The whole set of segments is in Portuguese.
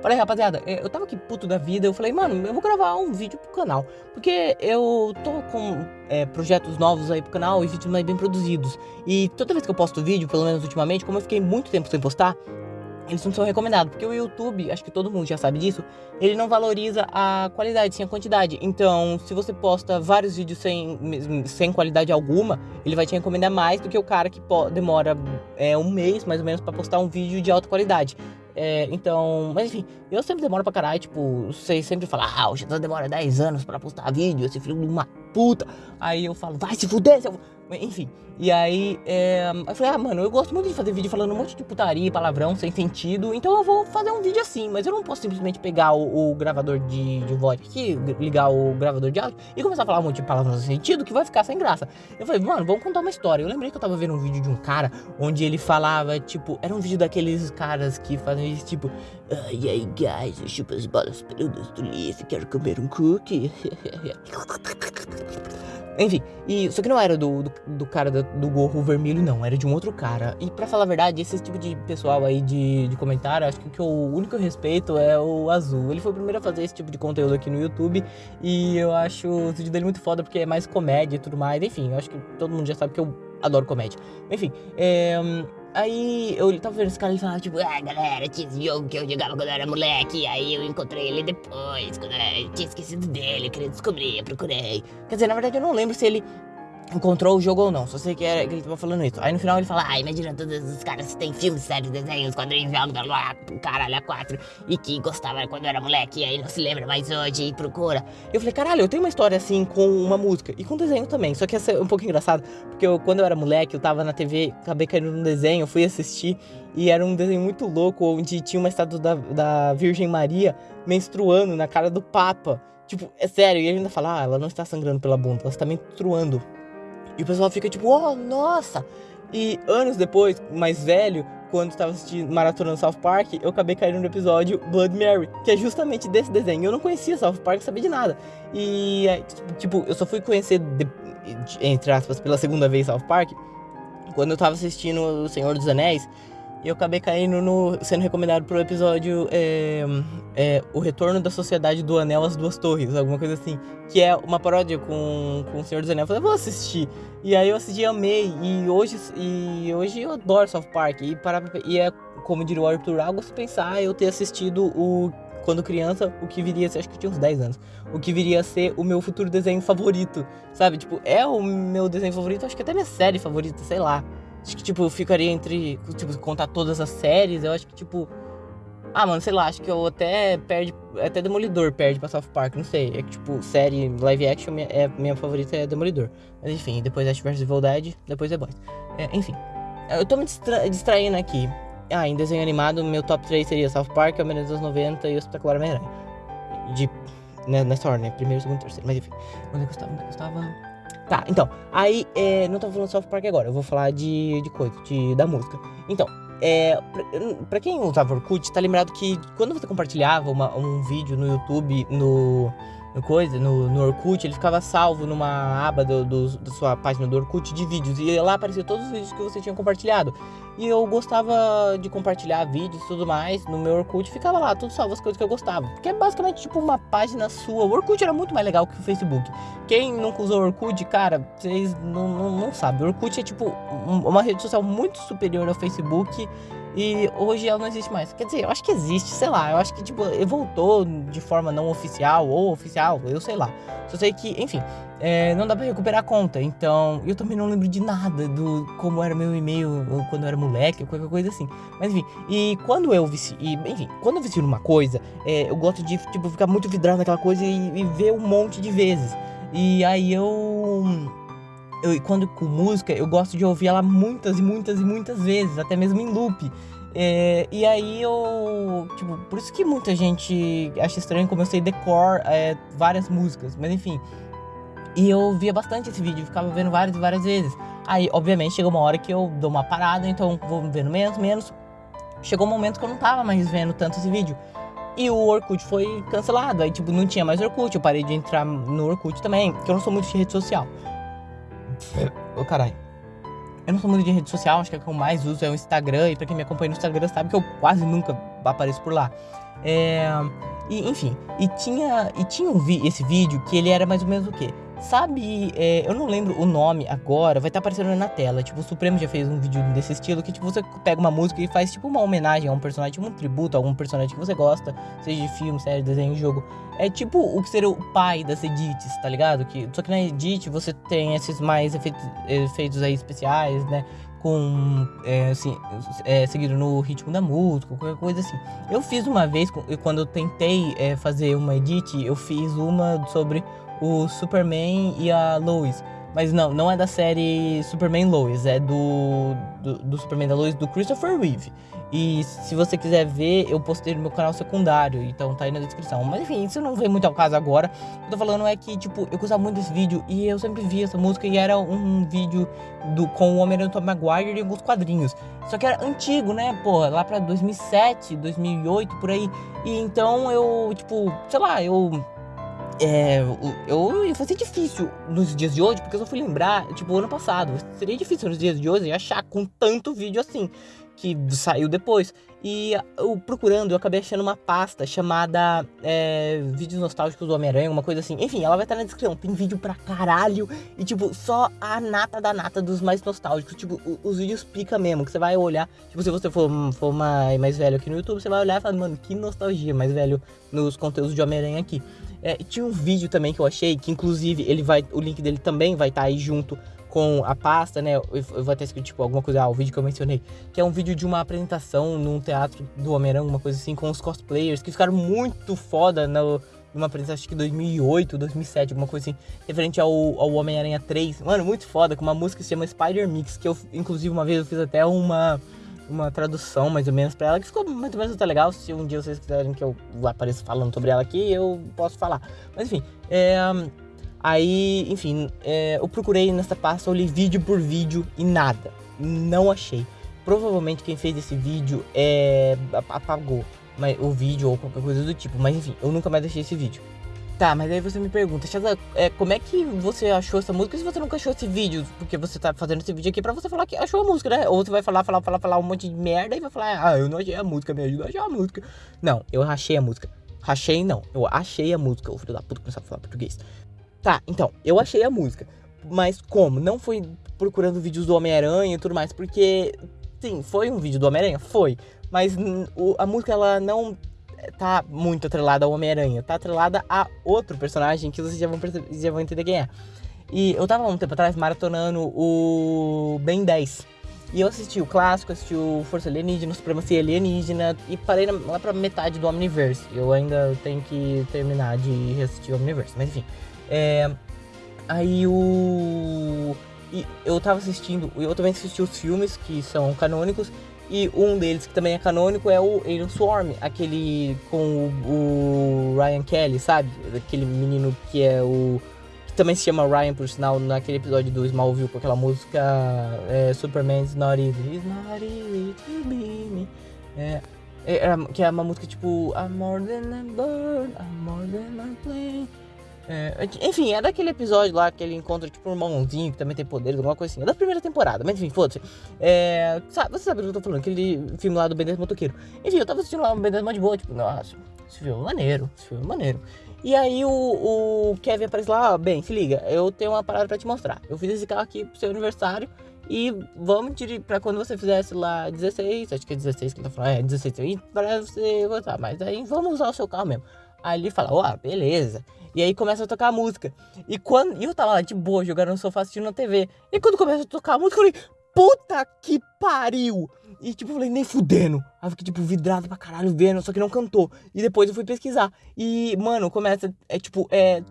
Falei, rapaziada, é, eu tava aqui puto da vida, eu falei, mano, eu vou gravar um vídeo pro canal. Porque eu tô com é, projetos novos aí pro canal e vídeos mais bem produzidos. E toda vez que eu posto vídeo, pelo menos ultimamente, como eu fiquei muito tempo sem postar, eles não são recomendados, porque o YouTube, acho que todo mundo já sabe disso, ele não valoriza a qualidade, sim a quantidade. Então, se você posta vários vídeos sem, sem qualidade alguma, ele vai te recomendar mais do que o cara que demora é, um mês, mais ou menos, para postar um vídeo de alta qualidade. É, então, mas enfim, eu sempre demoro pra caralho, tipo, vocês sempre falam, ah, o Xandão demora 10 anos pra postar vídeo, esse filho de uma puta. Aí eu falo, vai se fuder, seu... Enfim, e aí é, eu falei, ah, mano, eu gosto muito de fazer vídeo falando um monte de putaria, palavrão, sem sentido, então eu vou fazer um vídeo assim, mas eu não posso simplesmente pegar o, o gravador de, de voz aqui, ligar o gravador de áudio e começar a falar um monte de palavrão sem sentido que vai ficar sem graça. Eu falei, mano, vamos contar uma história. Eu lembrei que eu tava vendo um vídeo de um cara onde ele falava, tipo, era um vídeo daqueles caras que fazem isso, tipo, ah, e aí, guys, eu chupo as bolas peludas do Leaf, quero comer um cookie. Enfim, e, só que não era do, do, do cara do, do, gorro vermelho, não, era de um outro cara. E pra falar a verdade, esse tipo de pessoal aí de, de comentário, acho que o que o único respeito é o azul. Ele foi o primeiro a fazer esse tipo de conteúdo aqui no YouTube. E eu acho o vídeo dele muito foda porque é mais comédia e tudo mais. Enfim, eu acho que todo mundo já sabe que eu adoro comédia. Enfim, é, Aí eu tava vendo esse cara e falava, tipo, ah, galera, tinha esse jogo que eu jogava quando eu era moleque. Aí eu encontrei ele depois, quando eu tinha esquecido dele, eu queria descobrir, eu procurei. Quer dizer, na verdade eu não lembro se ele encontrou o jogo ou não, só sei que, era, que ele tava falando isso. Aí no final ele fala, ah, imagina todos os caras que tem filmes, séries, desenhos, quadrinhos, jogos, caralho, a quatro, e que gostava quando era moleque, e aí não se lembra mais hoje, e procura. Eu falei, caralho, eu tenho uma história assim com uma música, e com desenho também, só que é um pouco engraçado, porque eu, quando eu era moleque, eu tava na TV, acabei caindo num desenho, fui assistir, e era um desenho muito louco, onde tinha uma estátua da, da Virgem Maria menstruando na cara do Papa. Tipo, é sério, e ele ainda fala, ah, ela não está sangrando pela bunda, ela está menstruando. E o pessoal fica tipo, oh, nossa! E anos depois, mais velho, quando estava assistindo Maratona South Park, eu acabei caindo no episódio Blood Mary, que é justamente desse desenho. Eu não conhecia South Park, sabia de nada. E, tipo, eu só fui conhecer, de, entre aspas, pela segunda vez South Park, quando eu tava assistindo O Senhor dos Anéis. E eu acabei caindo no. sendo recomendado pro episódio é, é, O Retorno da Sociedade do Anel às Duas Torres, alguma coisa assim. Que é uma paródia com, com o Senhor dos Anéis. Eu falei, vou assistir. E aí eu assisti amei. E hoje, e hoje eu adoro South Park. E, para, e é, como diria o Arthur Algo, pensar eu ter assistido o. Quando criança, o que viria a ser, acho que eu tinha uns 10 anos, o que viria a ser o meu futuro desenho favorito, sabe? Tipo, é o meu desenho favorito, acho que até minha série favorita, sei lá. Acho que, tipo, eu ficaria entre. Tipo, contar todas as séries. Eu acho que, tipo. Ah, mano, sei lá, acho que eu até perde. Até Demolidor perde pra South Park, não sei. É que, tipo, série live action, minha, é, minha favorita é Demolidor. Mas enfim, depois Ash vs Evil Dead, depois The Boys. É, enfim. Eu tô me distra distraindo aqui. Ah, em desenho animado, meu top 3 seria South Park, Homem dos 90 e o Espetacular Homem-Aranha. De. Né, nessa ordem, né? Primeiro, segundo, terceiro. Mas enfim. Onde é que eu estava? Onde é que eu estava? Tá, então, aí, é, não tô falando de South Park agora, eu vou falar de, de coisa, de, da música. Então, é, pra, pra quem usava Orkut, tá lembrado que quando você compartilhava uma, um vídeo no YouTube, no, no coisa, no, no Orkut, ele ficava salvo numa aba do, do, da sua página do Orkut de vídeos. E lá aparecia todos os vídeos que você tinha compartilhado. E eu gostava de compartilhar vídeos e tudo mais no meu Orkut. Ficava lá, tudo salvo as coisas que eu gostava. Porque é basicamente tipo uma página sua. O Orkut era muito mais legal que o Facebook. Quem nunca usou o Orkut, cara, vocês não, não, não sabem. O Orkut é tipo uma rede social muito superior ao Facebook. E hoje ela não existe mais. Quer dizer, eu acho que existe, sei lá. Eu acho que, tipo, voltou de forma não oficial ou oficial, eu sei lá. Só sei que, enfim, é, não dá pra recuperar a conta. Então, eu também não lembro de nada do como era meu e-mail quando eu era moleque, ou qualquer coisa assim. Mas enfim, e quando eu vici, e, enfim, quando eu vicio numa coisa, é, eu gosto de, tipo, ficar muito vidrado naquela coisa e, e ver um monte de vezes. E aí eu eu, quando com música, eu gosto de ouvir ela muitas e muitas e muitas vezes, até mesmo em loop. É, e aí eu. Tipo, por isso que muita gente acha estranho como eu sei decor é, várias músicas, mas enfim. E eu via bastante esse vídeo, ficava vendo várias e várias vezes. Aí, obviamente, chegou uma hora que eu dou uma parada, então vou vendo menos, menos. Chegou um momento que eu não tava mais vendo tanto esse vídeo. E o Orkut foi cancelado. Aí, tipo, não tinha mais Orkut. Eu parei de entrar no Orkut também, porque eu não sou muito de rede social. Ô, oh, caralho. Eu não sou muito de rede social, acho que é o que eu mais uso é o Instagram. E pra quem me acompanha no Instagram sabe que eu quase nunca apareço por lá. É, e, enfim, e tinha, e tinha um vi esse vídeo que ele era mais ou menos o quê? Sabe, é, eu não lembro o nome agora, vai estar tá aparecendo na tela. Tipo, o Supremo já fez um vídeo desse estilo que, tipo, você pega uma música e faz, tipo, uma homenagem a um personagem, tipo, um tributo a algum personagem que você gosta, seja de filme, série, desenho, jogo. É tipo o que seria o pai das edits, tá ligado? Que, só que na edit você tem esses mais efeitos, efeitos aí especiais, né? com é, assim, é, seguido no ritmo da música, qualquer coisa assim. Eu fiz uma vez, quando eu tentei é, fazer uma edit, eu fiz uma sobre o Superman e a Lois. Mas não, não é da série Superman Lois, é do, do, do, Superman da Lois do Christopher Reeve. E se você quiser ver, eu postei no meu canal secundário, então tá aí na descrição. Mas enfim, isso não vem muito ao caso agora. O que eu tô falando é que, tipo, eu gostava muito desse vídeo e eu sempre vi essa música e era um vídeo do, com o Homem-Aranha Tom Maguire e alguns quadrinhos. Só que era antigo, né, porra, lá pra 2007, 2008, por aí. E então eu, tipo, sei lá, eu é, eu ia fazer difícil nos dias de hoje, porque eu só fui lembrar, tipo, ano passado. Seria difícil nos dias de hoje achar com tanto vídeo assim que saiu depois. E eu procurando, eu acabei achando uma pasta chamada é, Vídeos Nostálgicos do Homem-Aranha, uma coisa assim. Enfim, ela vai estar na descrição. Tem vídeo pra caralho. E, tipo, só a nata da nata dos mais nostálgicos. Tipo, os vídeos pica mesmo. Que você vai olhar. Tipo, se você for, for mais, mais velho aqui no YouTube, você vai olhar e falar, mano, que nostalgia mais velho nos conteúdos de Homem-Aranha aqui. É, tinha um vídeo também que eu achei, que inclusive ele vai, o link dele também vai estar tá aí junto com a pasta, né? Eu, vou até escrito tipo alguma coisa, ah, o vídeo que eu mencionei, que é um vídeo de uma apresentação num teatro do Homem-Aranha, uma coisa assim, com os cosplayers que ficaram muito foda no, numa apresentação, acho que 2008, 2007, alguma coisa assim, referente ao, ao Homem-Aranha 3. Mano, muito foda, com uma música que se chama Spider Mix, que eu, inclusive, uma vez eu fiz até uma uma tradução mais ou menos para ela que ficou mais ou menos até legal. Se um dia vocês quiserem que eu apareça falando sobre ela aqui, eu posso falar. Mas enfim, é, Aí, enfim, é, eu procurei nessa pasta, olhei vídeo por vídeo e nada. Não achei. Provavelmente quem fez esse vídeo é, apagou mas, o vídeo ou qualquer coisa do tipo. Mas enfim, eu nunca mais deixei esse vídeo. Tá, mas aí você me pergunta, Chaza, é, como é que você achou essa música se você nunca achou esse vídeo? Porque você tá fazendo esse vídeo aqui pra você falar que achou a música, né? Ou você vai falar, falar, falar, falar um monte de merda e vai falar, ah, eu não achei a música, me ajuda a achar a música. Não, eu achei a música. Rachei não, eu achei a música. O filho da puta começou a falar português. Tá, então, eu achei a música. Mas como? Não fui procurando vídeos do Homem-Aranha e tudo mais, porque, sim, foi um vídeo do Homem-Aranha? Foi. Mas o, a música, ela não tá muito atrelada ao Homem-Aranha. Tá atrelada a outro personagem que vocês já vão, perceber, já vão entender quem é. E eu tava um tempo atrás maratonando o Ben 10. E eu assisti o clássico, assisti o Força Alienígena, Supremacia Alienígena e parei lá pra metade do Omniverse. Eu ainda tenho que terminar de reassistir o Omniverse, mas enfim. É, aí o. eu tava assistindo, eu também assisti os filmes que são canônicos. E um deles que também é canônico é o Alien Swarm, aquele com o, o Ryan Kelly, sabe? Aquele menino que é o. que também se chama Ryan, por sinal, naquele episódio do Smallville com aquela música é, Superman's Not Easy. It's not easy to be me. É, é, que é uma música tipo I'm more than a bird, I'm more than a plane. É, enfim, é daquele episódio lá que ele encontra, tipo, um irmãozinho que também tem poderes, alguma coisa assim. É da primeira temporada, mas enfim, foda-se. É, sabe, você sabe do que eu tô falando, aquele filme lá do Ben 10 Motoqueiro. Enfim, eu tava assistindo lá o Ben 10 de boa, tipo, nossa, esse filme é maneiro, esse filme é maneiro. E aí o, o Kevin aparece lá, ó, bem, se liga, eu tenho uma parada pra te mostrar. Eu fiz esse carro aqui pro seu aniversário e vamos tirar pra quando você fizesse lá 16, acho que é 16 que ele tá falando, é 16, e pra você gostar, mas aí vamos usar o seu carro mesmo. Ele fala, ó, beleza. E aí começa a tocar a música. E quando. E eu tava lá de boa, jogando no sofá assistindo na TV. E quando começa a tocar a música, eu falei, puta que pariu! E tipo, eu falei, nem fudendo. Aí eu fiquei, tipo, vidrado pra caralho vendo, só que não cantou. E depois eu fui pesquisar. E, mano, começa, é tipo, é.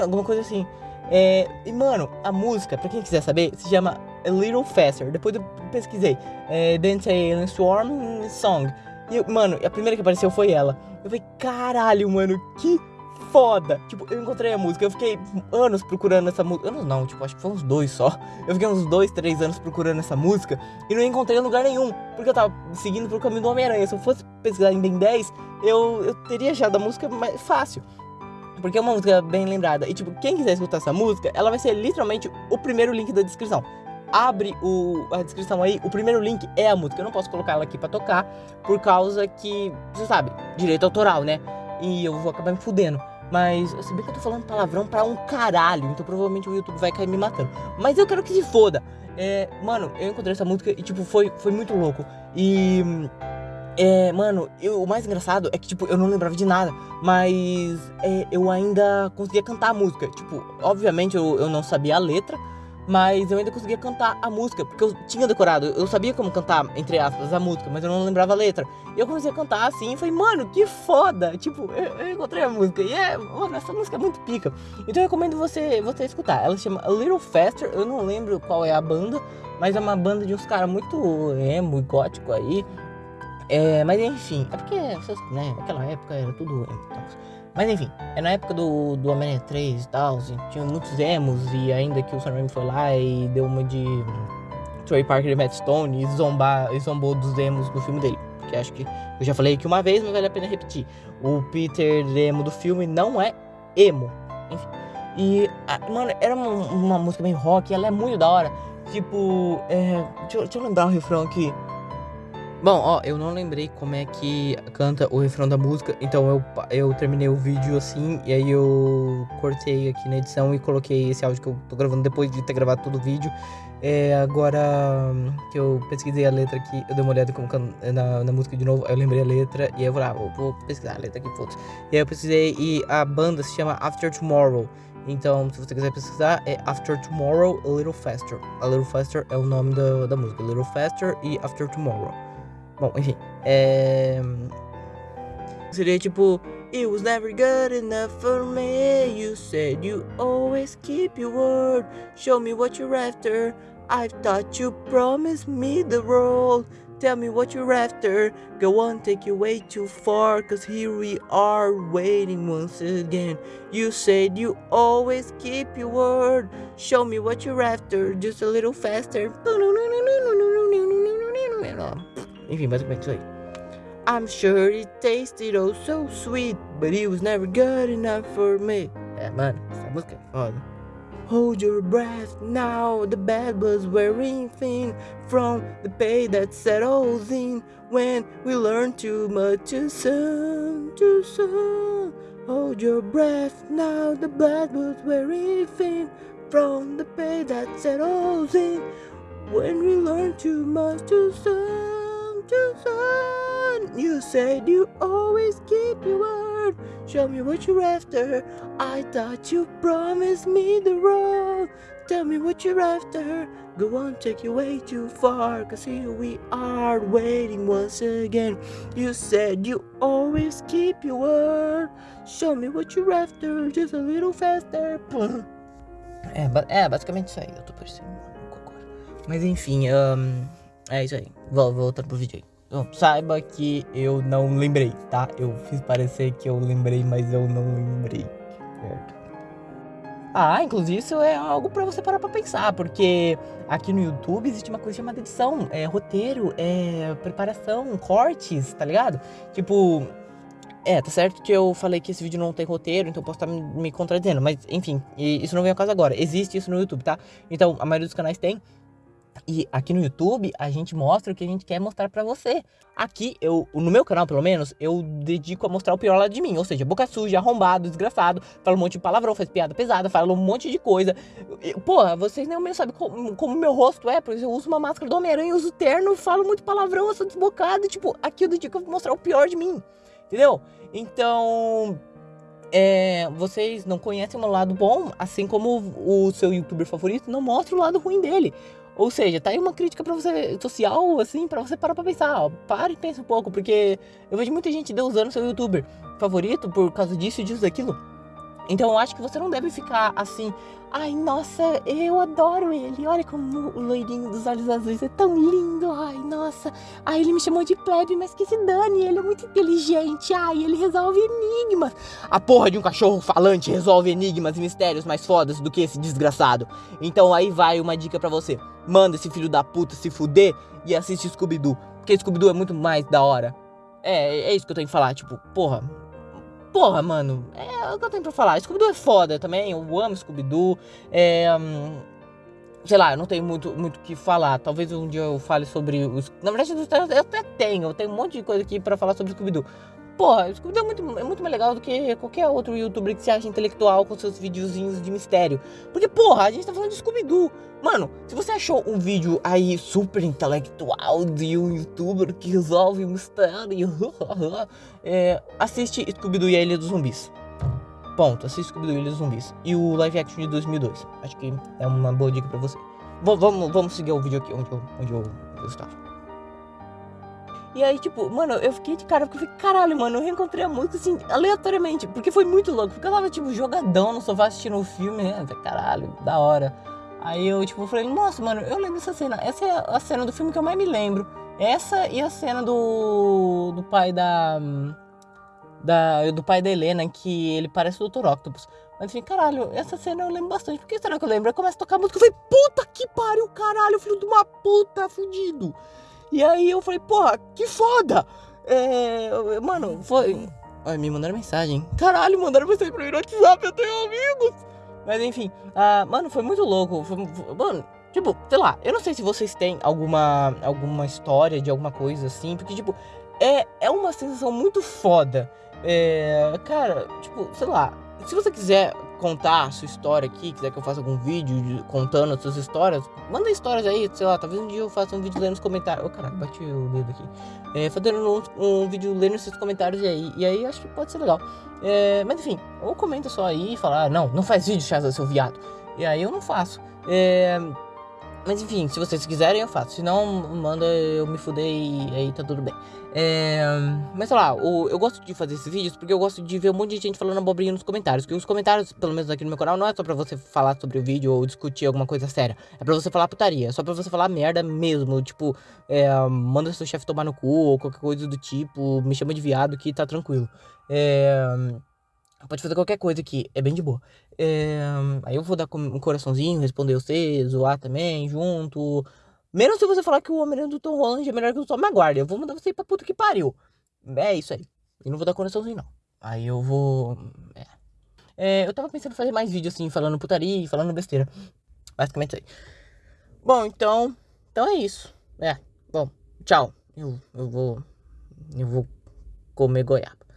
Alguma coisa assim. É, e, mano, a música, pra quem quiser saber, se chama A Little Faster. Depois eu pesquisei. É, Dance Alien Swarm Song. E, mano, a primeira que apareceu foi ela. Eu falei, caralho, mano, que foda. Tipo, eu encontrei a música, eu fiquei anos procurando essa música. Anos não, tipo, acho que foi uns dois só. Eu fiquei uns dois, três anos procurando essa música e não encontrei em lugar nenhum. Porque eu tava seguindo pro caminho do Homem-Aranha. Se eu fosse pesquisar em Ben 10, eu, eu teria achado a música mais fácil. Porque é uma música bem lembrada. E, tipo, quem quiser escutar essa música, ela vai ser literalmente o primeiro link da descrição. Abre o, a descrição aí, o primeiro link é a música. Eu não posso colocar ela aqui pra tocar, por causa que, você sabe, direito autoral, né? E eu vou acabar me fudendo. Mas, se bem que eu tô falando palavrão pra um caralho, então provavelmente o YouTube vai cair me matando. Mas eu quero que se foda. É, mano, eu encontrei essa música e, tipo, foi, foi muito louco. E. É, mano, eu, o mais engraçado é que, tipo, eu não lembrava de nada, mas é, eu ainda conseguia cantar a música. Tipo, obviamente eu, eu não sabia a letra, mas eu ainda conseguia cantar a música, porque eu tinha decorado, eu sabia como cantar, entre aspas, a música, mas eu não lembrava a letra. E eu comecei a cantar assim e falei, mano, que foda! Tipo, eu, eu, encontrei a música. E é, mano, essa música é muito pica. Então eu recomendo você, você escutar. Ela se chama A Little Faster, eu não lembro qual é a banda, mas é uma banda de uns caras muito emo e gótico aí. É, mas enfim, é porque, né, naquela época era tudo emo. Então. Mas enfim, é na época do, do Homem-Aranha 3 e tal, assim, tinha muitos emos, e ainda que o Sam Raimi foi lá e deu uma de Trey Parker e Matt Stone e, zombar, e zombou dos emos do filme dele. Porque acho que eu já falei aqui uma vez, mas vale a pena repetir. O Peter emo do filme não é emo. Enfim. E, mano, era uma, uma música bem rock, ela é muito da hora. Tipo, é, deixa, deixa eu lembrar o refrão aqui. Bom, ó, eu não lembrei como é que canta o refrão da música, então eu, eu terminei o vídeo assim, e aí eu cortei aqui na edição e coloquei esse áudio que eu tô gravando depois de ter gravado todo o vídeo. É, agora que eu pesquisei a letra aqui, eu dei uma olhada na, na música de novo, aí eu lembrei a letra, e aí eu falei, ah, vou, vou pesquisar a letra aqui, foda E aí eu pesquisei, e a banda se chama After Tomorrow. Então, se você quiser pesquisar, é After Tomorrow, A Little Faster. A Little Faster é o nome da, da música, A Little Faster e After Tomorrow. Bom, enfim. É... Seria tipo. It was never good enough for me. You said you always keep your word. Show me what you're after. I thought you promised me the world. Tell me what you're after. Go on, take you way too far. Cause here we are waiting once again. You said you always keep your word. Show me what you're after. Just a little faster. Enfim, basicamente isso aí. I'm sure it tasted oh so sweet, but it was never good enough for me. Essa música é foda. Hold your breath now, the bad was wearing thin from the pain that settles in when we learn too much too soon, too soon. Hold your breath now, the bad was wearing thin from the pain that settles in when we learn too much too soon You said you always keep your word. Show me what you're after. I thought you promised me the road. Tell me what you're after. Go on, take you way too far. Cause here we are waiting once again. You said you always keep your word. Show me what you're after. Just a little faster. É, é basicamente isso aí. Eu tô parecendo um. Mas enfim, um, É isso aí. Vou, voltando pro vídeo aí. Então, saiba que eu não lembrei, tá? Eu fiz parecer que eu lembrei, mas eu não lembrei. Certo. Ah, inclusive isso é algo para você parar pra pensar, porque aqui no YouTube existe uma coisa chamada edição, é roteiro, é preparação, cortes, tá ligado? Tipo, é, tá certo que eu falei que esse vídeo não tem roteiro, então eu posso estar me, me contradizendo, mas enfim, isso não vem ao caso agora. Existe isso no YouTube, tá? Então, a maioria dos canais tem, e aqui no YouTube a gente mostra o que a gente quer mostrar pra você. Aqui, eu, no meu canal pelo menos, eu dedico a mostrar o pior lado de mim. Ou seja, boca suja, arrombado, desgraçado, fala um monte de palavrão, faz piada pesada, fala um monte de coisa. Porra, vocês nem mesmo sabem como, como meu rosto é, porque eu uso uma máscara do Homem-Aranha, uso terno, falo muito palavrão, eu sou desbocado. Tipo, aqui eu dedico a mostrar o pior de mim. Entendeu? Então, é, vocês não conhecem o meu lado bom, assim como o seu youtuber favorito não mostra o lado ruim dele. Ou seja, tá aí uma crítica para você social, assim, para você parar pra pensar, ó, para e pensa um pouco, porque eu vejo muita gente usando seu youtuber favorito por causa disso disso daquilo. Então eu acho que você não deve ficar assim, ai, nossa, eu adoro ele. Olha como o loirinho dos olhos azuis é tão lindo. Ai, nossa. Ai, ele me chamou de plebe, mas que se dane, ele é muito inteligente. Ai, ele resolve enigmas. A porra de um cachorro falante resolve enigmas e mistérios mais fodas do que esse desgraçado. Então aí vai uma dica para você. Manda esse filho da puta se fuder e assiste Scooby-Doo. Porque Scooby-Doo é muito mais da hora. É, é isso que eu tenho que falar, tipo, porra, porra, mano, é o que eu tenho pra falar. Scooby-Doo é foda também, eu amo Scooby-Doo. É. Hum, sei lá, eu não tenho muito o muito que falar. Talvez um dia eu fale sobre os. Na verdade, eu até tenho, eu tenho um monte de coisa aqui pra falar sobre Scooby-Doo. Porra, Scooby-Doo é muito, é muito mais legal do que qualquer outro youtuber que se acha intelectual com seus videozinhos de mistério. Porque, porra, a gente tá falando de Scooby-Doo. Mano, se você achou um vídeo aí super intelectual de um youtuber que resolve mistério, é, assiste Scooby-Doo e a Ilha dos Zumbis. Ponto, assiste Scooby-Doo e a Ilha dos Zumbis. E o live action de 2002. Acho que é uma boa dica pra você. V vamos, vamos seguir o vídeo aqui onde eu, onde eu, eu estava. E aí, tipo, mano, eu fiquei de cara, porque eu falei, caralho, mano, eu reencontrei a música, assim, aleatoriamente, porque foi muito louco, porque eu tava, tipo, jogadão no sofá assistindo o um filme, né, caralho, da hora. Aí eu, tipo, falei, nossa, mano, eu lembro dessa cena, essa é a cena do filme que eu mais me lembro. Essa e a cena do, do pai da, da, do pai da Helena, que ele parece o Dr. Octopus. Mas enfim, caralho, essa cena eu lembro bastante. Por que será que eu lembro? Aí começa a tocar música, eu falei, puta que pariu, caralho, filho de uma puta, fudido. E aí eu falei, porra, que foda! É, mano, foi. Me mandaram mensagem. Caralho, mandaram mensagem pra mim no WhatsApp, eu tenho amigos! Mas enfim, uh, mano, foi muito louco. Foi, foi, mano, tipo, sei lá, eu não sei se vocês têm alguma, alguma história de alguma coisa assim, porque, tipo, é, é uma sensação muito foda. É, cara, tipo, sei lá, se você quiser contar a sua história aqui, quiser que eu faça algum vídeo contando as suas histórias, manda histórias aí, sei lá, talvez um dia eu faça um vídeo lendo os comentários. Ô, oh, caralho, bati o dedo aqui. É, fazendo um, um, vídeo lendo esses comentários aí, e aí acho que pode ser legal. É, mas enfim, ou comenta só aí e fala, ah, não, não faz vídeo, Chasa, seu viado. E aí eu não faço. É, mas enfim, se vocês quiserem eu faço. Se não, manda eu me fuder e aí tá tudo bem. É... Mas sei lá, o, eu gosto de fazer esses vídeos porque eu gosto de ver um monte de gente falando abobrinha nos comentários. Porque os comentários, pelo menos aqui no meu canal, não é só pra você falar sobre o vídeo ou discutir alguma coisa séria. É pra você falar putaria. É só pra você falar merda mesmo. Tipo, é, manda seu chefe tomar no cu ou qualquer coisa do tipo. Me chama de viado que tá tranquilo. É... Pode fazer qualquer coisa aqui, é bem de boa. É, aí eu vou dar um coraçãozinho, responder você, zoar também, junto. Menos se você falar que o Homem-Aranha do Tom Holland é melhor que o Tom Maguire. Eu vou mandar você ir pra puta que pariu. É isso aí. E não vou dar coraçãozinho, não. Aí eu vou. É. é eu tava pensando em fazer mais vídeos assim, falando putaria e falando besteira. Basicamente isso aí. Bom, então. Então é isso. É. Bom, tchau. Eu, eu vou. Eu vou comer goiaba.